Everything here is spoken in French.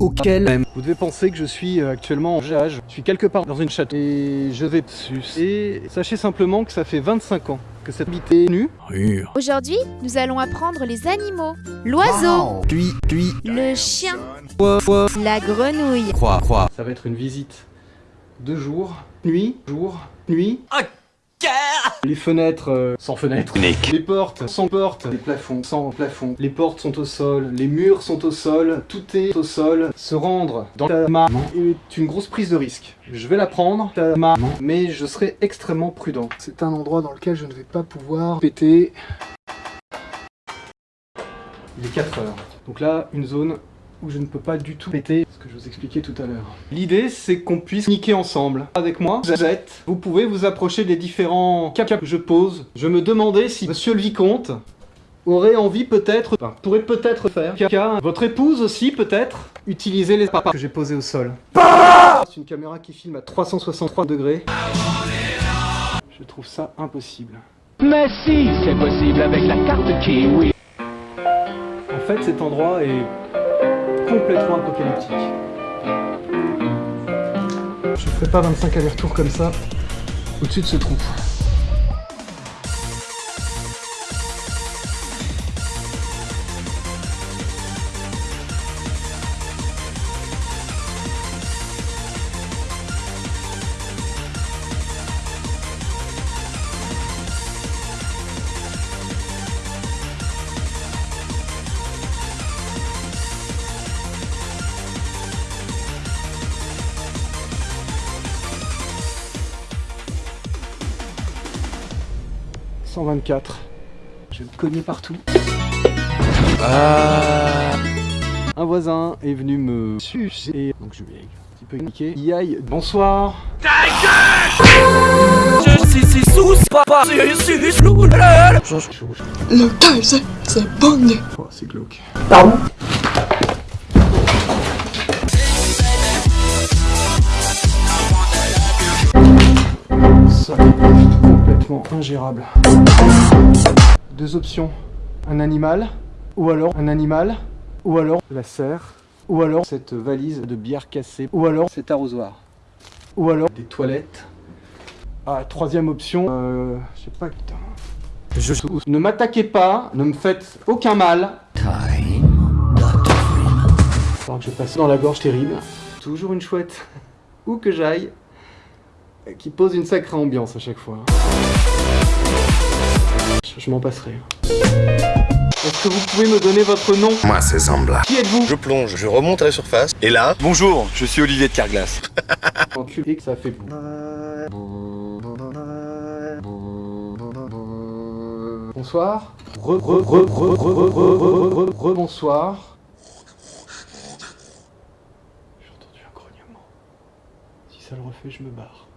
Auquel même. Vous devez penser que je suis euh, actuellement en jage. Je suis quelque part dans une chatte et je vais sus. Et sachez simplement que ça fait 25 ans que cette habité est nue. Rure. Aujourd'hui, nous allons apprendre les animaux. L'oiseau, Puis, puis, le chien, la grenouille, croix, croix. Ça va être une visite de jour, nuit, jour, nuit. Les fenêtres euh, sans fenêtres. Nick. Les portes sans portes. Les plafonds sans plafond. Les portes sont au sol. Les murs sont au sol. Tout est au sol. Se rendre dans ta maman est une grosse prise de risque. Je vais la prendre, ta maman, mais je serai extrêmement prudent. C'est un endroit dans lequel je ne vais pas pouvoir péter. Il est 4 heures. Donc là, une zone où je ne peux pas du tout péter, ce que je vous expliquais tout à l'heure. L'idée, c'est qu'on puisse niquer ensemble. Avec moi, Jette, vous pouvez vous approcher des différents cas que je pose. Je me demandais si Monsieur le Vicomte aurait envie peut-être, enfin, pourrait peut-être faire, caca, votre épouse aussi peut-être, utiliser les papas que j'ai posés au sol. C'est une caméra qui filme à 363 degrés. Je trouve ça impossible. Mais si, c'est possible avec la carte Kiwi. En fait, cet endroit est complètement apocalyptique. Je ne ferai pas 25 allers-retours comme ça au-dessus de ce trou. « 124. Je vais me cogner partout. Un voisin est venu me sucer. Donc je vais un petit peu niquer. Yaï, bonsoir. Le Kaiser, c'est bon. Oh, c'est glauque. Pardon? Complètement ingérable. Deux options. Un animal, ou alors un animal, ou alors la serre, ou alors cette valise de bière cassée, ou alors cet arrosoir, ou alors des toilettes. Ah, troisième option, euh, je sais pas, putain. Je Ne m'attaquez pas, ne me faites aucun mal. Alors que je passe dans la gorge terrible. Toujours une chouette, où que j'aille, qui pose une sacrée ambiance à chaque fois. Je, m'en passerai. Est-ce que vous pouvez me donner votre nom Moi, c'est Zambla. Qui êtes-vous Je plonge, je remonte à la surface, et là... Bonjour, je suis Olivier de Carglass. Quand tu ça fait... Bonsoir. Re, re, re, re, re, re, re, bonsoir. J'ai entendu un grognement. Si ça le refait, je me barre.